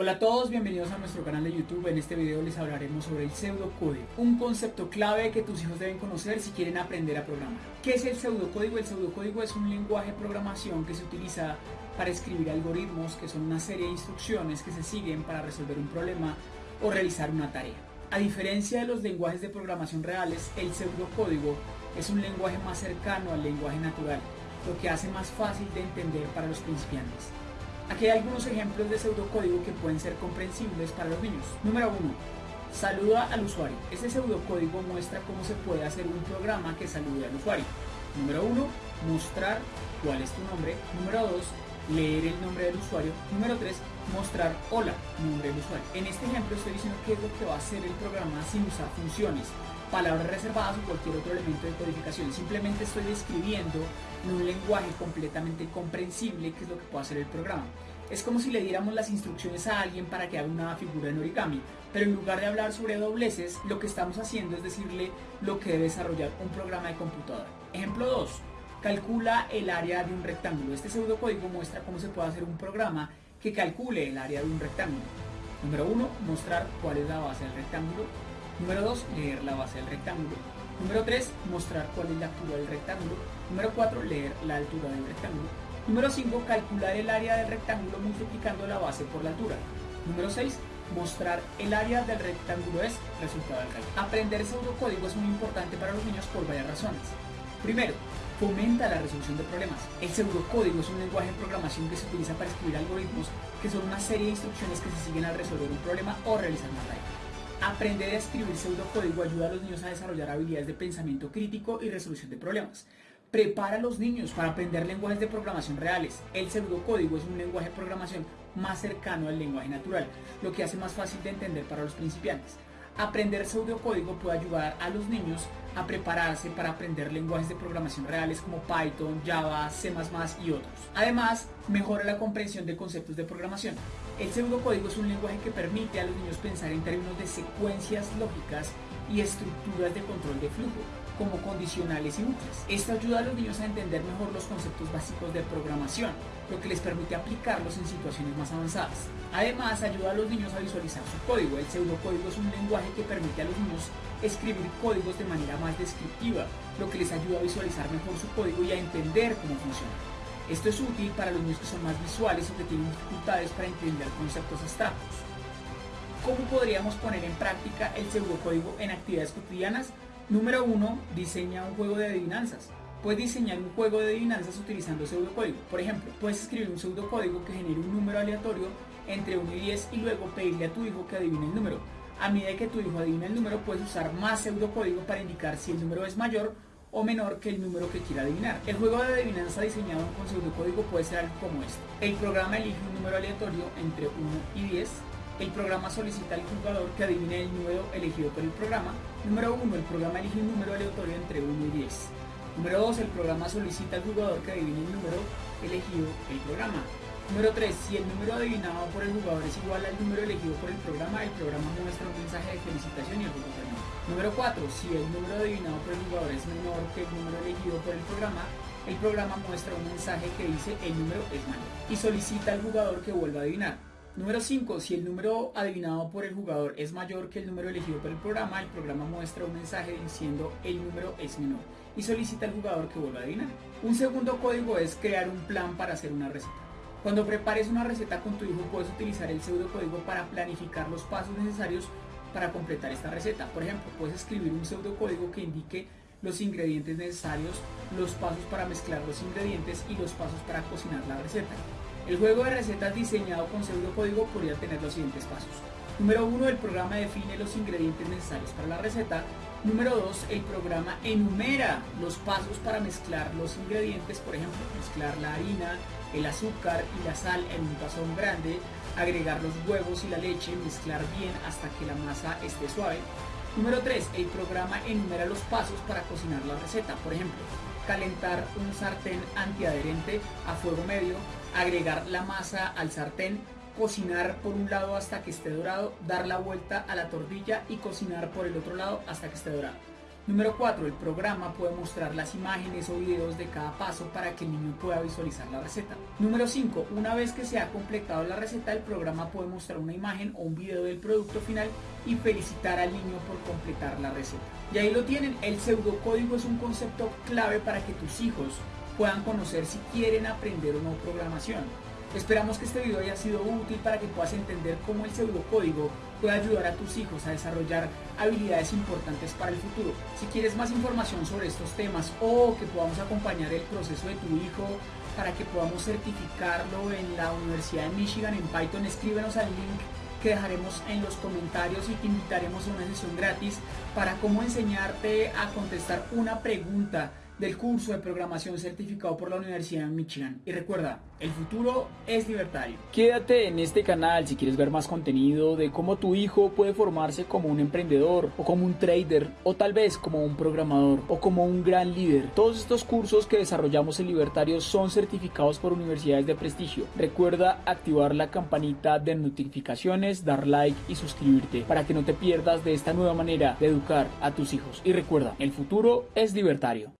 Hola a todos, bienvenidos a nuestro canal de YouTube. En este video les hablaremos sobre el pseudocódigo, un concepto clave que tus hijos deben conocer si quieren aprender a programar. ¿Qué es el pseudocódigo? El pseudocódigo es un lenguaje de programación que se utiliza para escribir algoritmos que son una serie de instrucciones que se siguen para resolver un problema o realizar una tarea. A diferencia de los lenguajes de programación reales, el pseudocódigo es un lenguaje más cercano al lenguaje natural, lo que hace más fácil de entender para los principiantes. Aquí hay algunos ejemplos de pseudocódigo que pueden ser comprensibles para los niños. Número 1. Saluda al usuario. Este pseudocódigo muestra cómo se puede hacer un programa que salude al usuario. Número 1. Mostrar cuál es tu nombre. Número 2. Leer el nombre del usuario. Número 3. Mostrar hola, nombre del usuario. En este ejemplo estoy diciendo qué es lo que va a hacer el programa sin usar funciones palabras reservadas o cualquier otro elemento de codificación. Simplemente estoy describiendo en un lenguaje completamente comprensible qué es lo que puede hacer el programa. Es como si le diéramos las instrucciones a alguien para que haga una figura en origami, pero en lugar de hablar sobre dobleces, lo que estamos haciendo es decirle lo que debe desarrollar un programa de computadora. Ejemplo 2. Calcula el área de un rectángulo. Este pseudocódigo muestra cómo se puede hacer un programa que calcule el área de un rectángulo. Número 1. Mostrar cuál es la base del rectángulo. Número 2, leer la base del rectángulo. Número 3, mostrar cuál es la altura del rectángulo. Número 4, leer la altura del rectángulo. Número 5, calcular el área del rectángulo multiplicando la base por la altura. Número 6, mostrar el área del rectángulo es resultado del cálculo. Aprender pseudocódigo es muy importante para los niños por varias razones. Primero, fomenta la resolución de problemas. El pseudocódigo es un lenguaje de programación que se utiliza para escribir algoritmos que son una serie de instrucciones que se siguen al resolver un problema o realizar una tarea. Aprender a escribir pseudocódigo ayuda a los niños a desarrollar habilidades de pensamiento crítico y resolución de problemas. Prepara a los niños para aprender lenguajes de programación reales. El pseudocódigo es un lenguaje de programación más cercano al lenguaje natural, lo que hace más fácil de entender para los principiantes. Aprender pseudocódigo puede ayudar a los niños a prepararse para aprender lenguajes de programación reales como Python, Java, C++ y otros. Además, mejora la comprensión de conceptos de programación. El pseudocódigo es un lenguaje que permite a los niños pensar en términos de secuencias lógicas y estructuras de control de flujo, como condicionales y bucles. Esto ayuda a los niños a entender mejor los conceptos básicos de programación, lo que les permite aplicarlos en situaciones más avanzadas. Además, ayuda a los niños a visualizar su código. El pseudocódigo es un lenguaje que permite a los niños escribir códigos de manera más descriptiva, lo que les ayuda a visualizar mejor su código y a entender cómo funciona. Esto es útil para los niños que son más visuales o que tienen dificultades para entender conceptos abstractos. ¿Cómo podríamos poner en práctica el pseudocódigo en actividades cotidianas? Número 1. Diseña un juego de adivinanzas. Puedes diseñar un juego de adivinanzas utilizando pseudocódigo. Por ejemplo, puedes escribir un pseudocódigo que genere un número aleatorio entre 1 y 10 y luego pedirle a tu hijo que adivine el número. A medida que tu hijo adivina el número, puedes usar más pseudocódigo para indicar si el número es mayor o menor que el número que quiera adivinar. El juego de adivinanza diseñado con pseudocódigo puede ser algo como este. El programa elige un número aleatorio entre 1 y 10 el programa solicita al jugador que adivine el número elegido por el programa. Número 1. El programa elige un número aleatorio entre 1 y 10. Número 2. El programa solicita al jugador que adivine el número elegido el programa. Número 3. Si el número adivinado por el jugador es igual al número elegido por el programa, el programa muestra un mensaje de felicitación y el juego termina. Número 4. Si el número adivinado por el jugador es menor que el número elegido por el programa, el programa muestra un mensaje que dice el número es mayor y solicita al jugador que vuelva a adivinar. Número 5. Si el número adivinado por el jugador es mayor que el número elegido por el programa, el programa muestra un mensaje diciendo el número es menor y solicita al jugador que vuelva a adivinar. Un segundo código es crear un plan para hacer una receta. Cuando prepares una receta con tu hijo puedes utilizar el pseudocódigo para planificar los pasos necesarios para completar esta receta. Por ejemplo, puedes escribir un pseudocódigo que indique los ingredientes necesarios, los pasos para mezclar los ingredientes y los pasos para cocinar la receta. El juego de recetas diseñado con pseudocódigo podría tener los siguientes pasos. Número 1. El programa define los ingredientes necesarios para la receta. Número 2. El programa enumera los pasos para mezclar los ingredientes, por ejemplo, mezclar la harina, el azúcar y la sal en un tazón grande, agregar los huevos y la leche, mezclar bien hasta que la masa esté suave. Número 3. El programa enumera los pasos para cocinar la receta, por ejemplo, calentar un sartén antiadherente a fuego medio, agregar la masa al sartén, cocinar por un lado hasta que esté dorado, dar la vuelta a la tortilla y cocinar por el otro lado hasta que esté dorado. Número 4. El programa puede mostrar las imágenes o videos de cada paso para que el niño pueda visualizar la receta. Número 5. Una vez que se ha completado la receta, el programa puede mostrar una imagen o un video del producto final y felicitar al niño por completar la receta. Y ahí lo tienen, el pseudocódigo es un concepto clave para que tus hijos puedan conocer si quieren aprender o no programación. Esperamos que este video haya sido útil para que puedas entender cómo el pseudocódigo puede ayudar a tus hijos a desarrollar habilidades importantes para el futuro. Si quieres más información sobre estos temas o que podamos acompañar el proceso de tu hijo para que podamos certificarlo en la Universidad de Michigan en Python, escríbenos al link que dejaremos en los comentarios y te invitaremos a una sesión gratis para cómo enseñarte a contestar una pregunta del curso de programación certificado por la Universidad de Michigan. Y recuerda, el futuro es libertario. Quédate en este canal si quieres ver más contenido de cómo tu hijo puede formarse como un emprendedor o como un trader o tal vez como un programador o como un gran líder. Todos estos cursos que desarrollamos en Libertario son certificados por universidades de prestigio. Recuerda activar la campanita de notificaciones, dar like y suscribirte para que no te pierdas de esta nueva manera de educar a tus hijos. Y recuerda, el futuro es libertario.